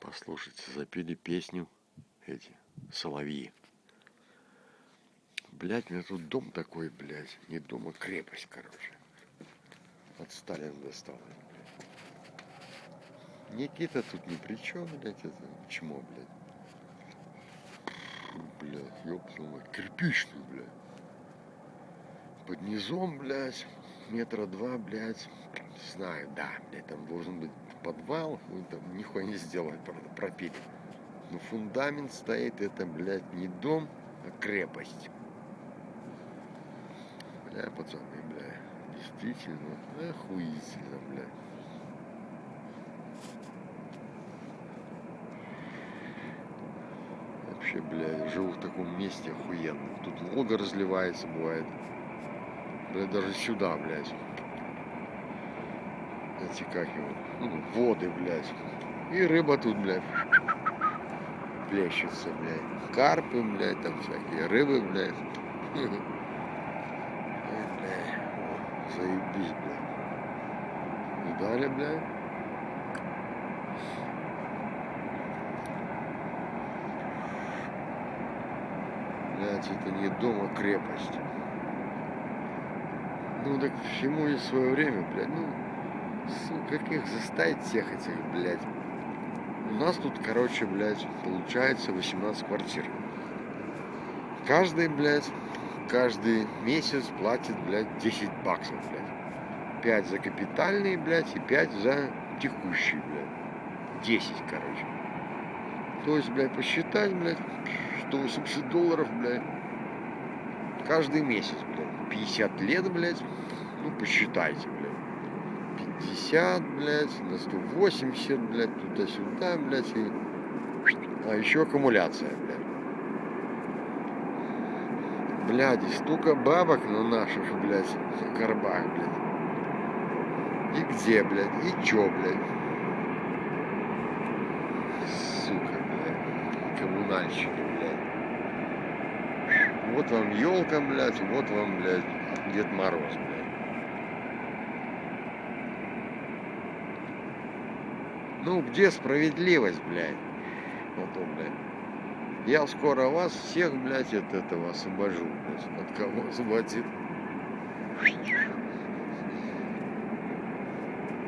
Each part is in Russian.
Послушайте, запели песню эти соловьи. Блять, у меня тут дом такой, блядь. Не дом, а крепость, короче. От Сталина достал. Никита тут ни при чем, блядь, это чмо, блядь. Блядь, ёпнула, кирпичный, блядь. Под низом, блядь, метра два, блядь, знаю, да, блядь, там должен быть подвал, ну там нихуя не сделать, правда, пропили. Но фундамент стоит, это, блядь, не дом, а крепость. Бля, пацаны, бля, действительно, охуительно, бля. Вообще, бля, живу в таком месте охуенном. Тут Волга разливается, бывает. Бля, даже сюда, блядь. Эти как его, ну, воды, блядь. И рыба тут, блядь, плещется, блядь. Карпы, блядь, там всякие рыбы, блядь. заебись, блядь. Видали, блядь? Блядь, это не дом, а крепость. Ну так всему есть свое время, блядь. Ну, как их заставить всех этих, блядь. У нас тут, короче, блядь, получается 18 квартир. Каждый, блядь, каждый месяц платит, блядь, 10 баксов, блядь. 5 за капитальные, блядь, и 5 за текущие, блядь. 10, короче. То есть, блядь, посчитать, блядь, 180 долларов, блядь, каждый месяц, блядь. 50 лет, блядь, ну, посчитайте, блядь. 50, блядь, на 180, блядь, туда-сюда, блядь, и... А еще аккумуляция, блядь. Блядь, столько бабок на наших, блядь, горбах, блядь. И где, блядь, и чё, блядь. Сука, блядь, коммунальщики, блядь. Вот вам елка, блядь, вот вам, блядь, Дед Мороз, блядь. Ну, где справедливость, блядь? Потом, блядь. Я скоро вас всех, блядь, от этого освобожу, блядь. От кого освободит?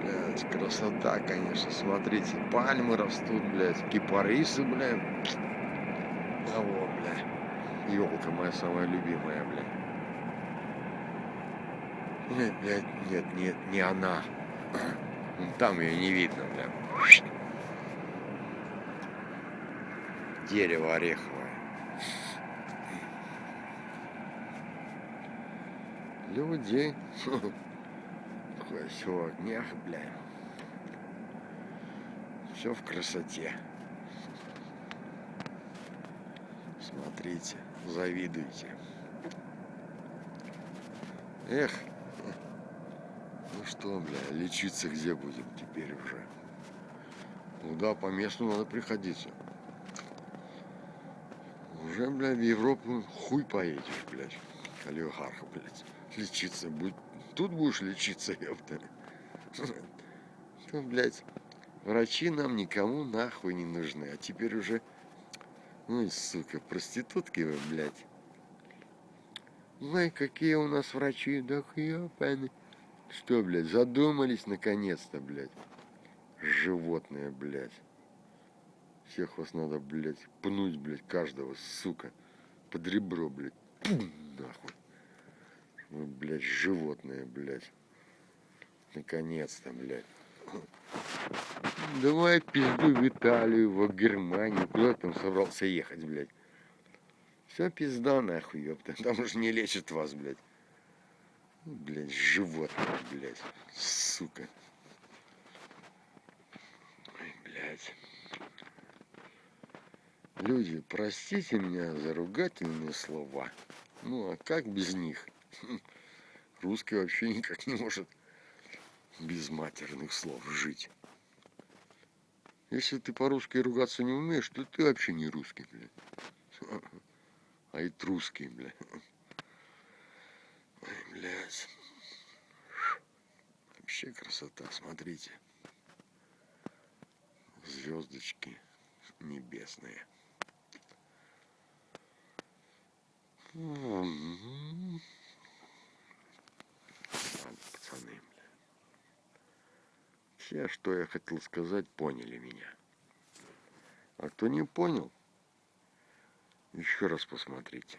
Блядь, красота, конечно. Смотрите, пальмы растут, блядь, кипарисы, блядь. А вот, блядь, елка моя самая любимая, блядь. Нет, блядь, нет, нет, не она. Там ее не видно, блядь. дерево ореховое. Люди. Все в огнях, бля. Все в красоте. Смотрите, завидуйте. Эх, ну что, бля, лечиться где будем теперь уже? Ну да, по месту надо приходиться уже, блядь, в Европу хуй поедешь, блядь, олигарха, блядь, лечиться будет. Тут будешь лечиться, ёпта. Ну, блядь, врачи нам никому нахуй не нужны. А теперь уже, ну и сука, проститутки вы, блядь. Ой, какие у нас врачи, да ёпаны. Что, блядь, задумались наконец-то, блядь. Животные, блядь. Всех вас надо, блядь, пнуть, блядь, каждого, сука. Под ребро, блядь. Пум, нахуй. Вы, блядь, животные, блядь. Наконец-то, блядь. Давай пизду в Италию, в Германию. Куда там собрался ехать, блядь? Все пизда нахуй, ёпта. Там уже не лечат вас, блядь. Блядь, животные, блядь. Сука. Ой, блядь. Люди, простите меня за ругательные слова. Ну, а как без них? Русский вообще никак не может без матерных слов жить. Если ты по-русски ругаться не умеешь, то ты вообще не русский, блядь. А и русский, блядь. Блядь. Вообще красота, смотрите. звездочки небесные. Ладно, пацаны. Все, что я хотел сказать, поняли меня. А кто не понял, еще раз посмотрите.